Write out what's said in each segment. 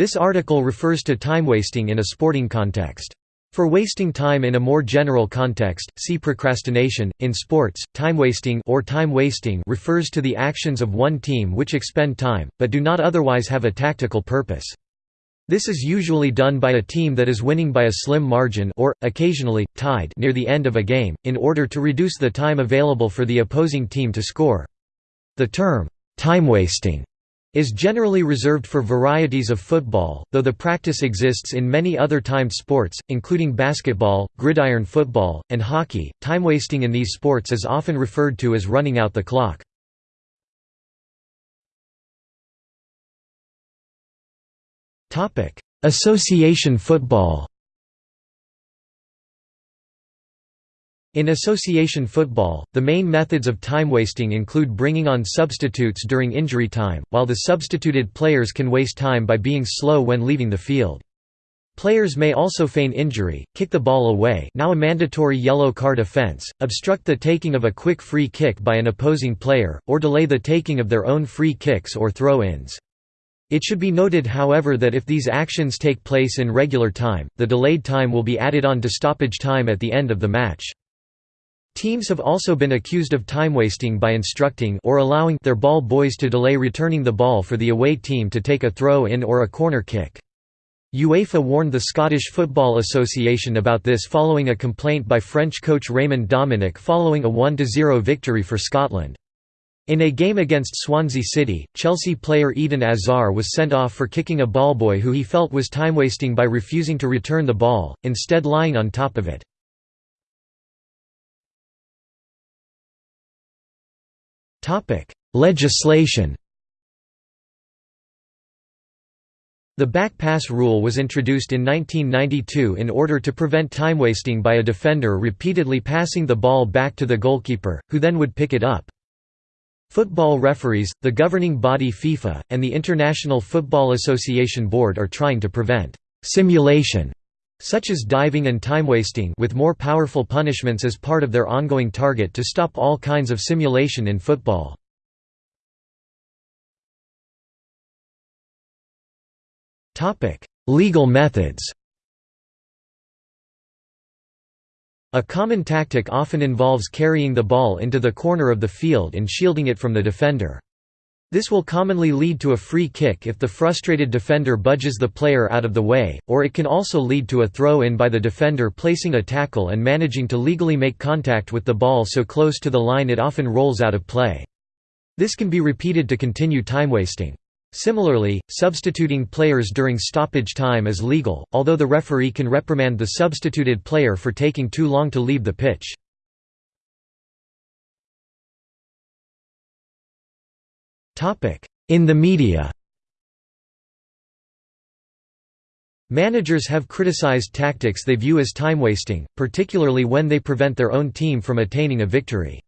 This article refers to time wasting in a sporting context. For wasting time in a more general context, see procrastination. In sports, time wasting or time wasting refers to the actions of one team which expend time, but do not otherwise have a tactical purpose. This is usually done by a team that is winning by a slim margin or, occasionally, tied near the end of a game, in order to reduce the time available for the opposing team to score. The term, time wasting is generally reserved for varieties of football, though the practice exists in many other timed sports, including basketball, gridiron football, and hockey. Time wasting in these sports is often referred to as running out the clock. Association football In association football, the main methods of time wasting include bringing on substitutes during injury time, while the substituted players can waste time by being slow when leaving the field. Players may also feign injury, kick the ball away now a mandatory yellow card offense, obstruct the taking of a quick free kick by an opposing player, or delay the taking of their own free kicks or throw-ins. It should be noted however that if these actions take place in regular time, the delayed time will be added on to stoppage time at the end of the match. Teams have also been accused of time wasting by instructing or allowing their ball boys to delay returning the ball for the away team to take a throw-in or a corner kick. UEFA warned the Scottish Football Association about this following a complaint by French coach Raymond Domenech following a 1–0 victory for Scotland. In a game against Swansea City, Chelsea player Eden Hazard was sent off for kicking a ballboy who he felt was time wasting by refusing to return the ball, instead lying on top of it. Topic: Legislation. The back pass rule was introduced in 1992 in order to prevent time wasting by a defender repeatedly passing the ball back to the goalkeeper, who then would pick it up. Football referees, the governing body FIFA, and the International Football Association Board are trying to prevent simulation such as diving and time wasting with more powerful punishments as part of their ongoing target to stop all kinds of simulation in football. Legal methods A common tactic often involves carrying the ball into the corner of the field and shielding it from the defender. This will commonly lead to a free kick if the frustrated defender budges the player out of the way, or it can also lead to a throw-in by the defender placing a tackle and managing to legally make contact with the ball so close to the line it often rolls out of play. This can be repeated to continue time wasting. Similarly, substituting players during stoppage time is legal, although the referee can reprimand the substituted player for taking too long to leave the pitch. In the media Managers have criticized tactics they view as time-wasting, particularly when they prevent their own team from attaining a victory.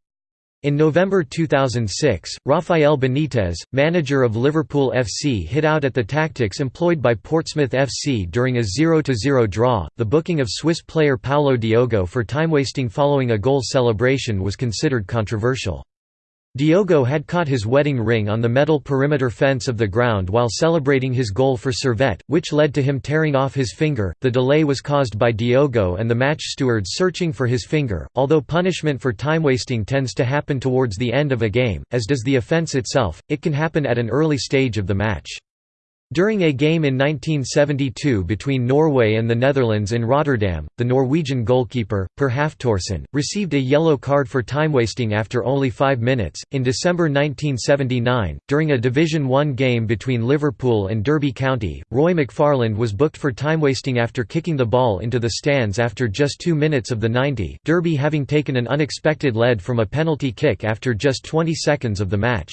In November 2006, Rafael Benitez, manager of Liverpool FC hit out at the tactics employed by Portsmouth FC during a 0–0 draw. The booking of Swiss player Paulo Diogo for time-wasting following a goal celebration was considered controversial. Diogo had caught his wedding ring on the metal perimeter fence of the ground while celebrating his goal for Servette, which led to him tearing off his finger. The delay was caused by Diogo and the match stewards searching for his finger. Although punishment for time wasting tends to happen towards the end of a game, as does the offence itself, it can happen at an early stage of the match. During a game in 1972 between Norway and the Netherlands in Rotterdam, the Norwegian goalkeeper, Per Hafthorsen, received a yellow card for time wasting after only five minutes. In December 1979, during a Division One game between Liverpool and Derby County, Roy McFarland was booked for time wasting after kicking the ball into the stands after just two minutes of the 90, Derby having taken an unexpected lead from a penalty kick after just 20 seconds of the match.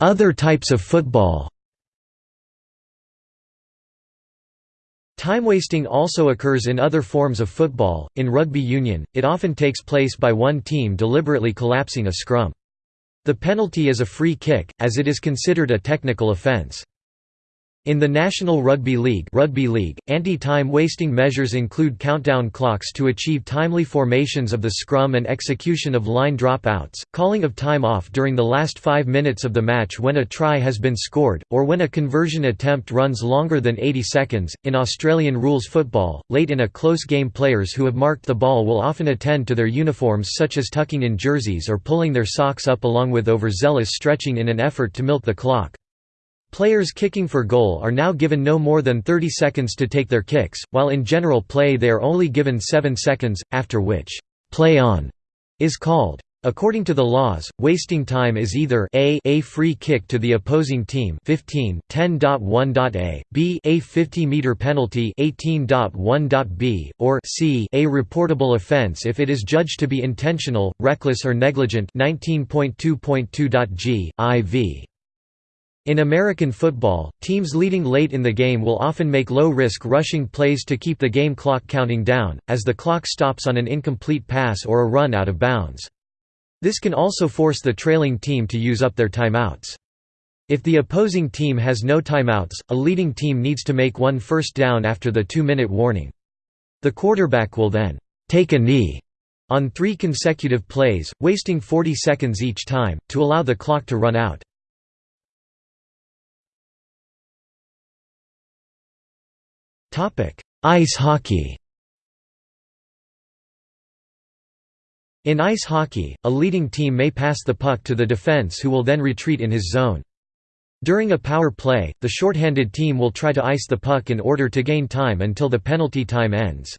Other types of football Time wasting also occurs in other forms of football. In rugby union, it often takes place by one team deliberately collapsing a scrum. The penalty is a free kick, as it is considered a technical offence. In the National Rugby League, Rugby League anti-time wasting measures include countdown clocks to achieve timely formations of the scrum and execution of line drop-outs, calling of time off during the last five minutes of the match when a try has been scored, or when a conversion attempt runs longer than 80 seconds. In Australian rules football, late in a close game players who have marked the ball will often attend to their uniforms such as tucking in jerseys or pulling their socks up along with overzealous stretching in an effort to milk the clock. Players kicking for goal are now given no more than 30 seconds to take their kicks, while in general play they are only given 7 seconds, after which, play on is called. According to the laws, wasting time is either a a free kick to the opposing team 15 10.1.a, b a 50-meter penalty 18.1.b, or c a reportable offense if it is judged to be intentional, reckless or negligent 19.2.2.g, iv. In American football, teams leading late in the game will often make low-risk rushing plays to keep the game clock counting down, as the clock stops on an incomplete pass or a run out of bounds. This can also force the trailing team to use up their timeouts. If the opposing team has no timeouts, a leading team needs to make one first down after the two-minute warning. The quarterback will then, "'take a knee' on three consecutive plays, wasting 40 seconds each time, to allow the clock to run out. Ice hockey In ice hockey, a leading team may pass the puck to the defense who will then retreat in his zone. During a power play, the shorthanded team will try to ice the puck in order to gain time until the penalty time ends.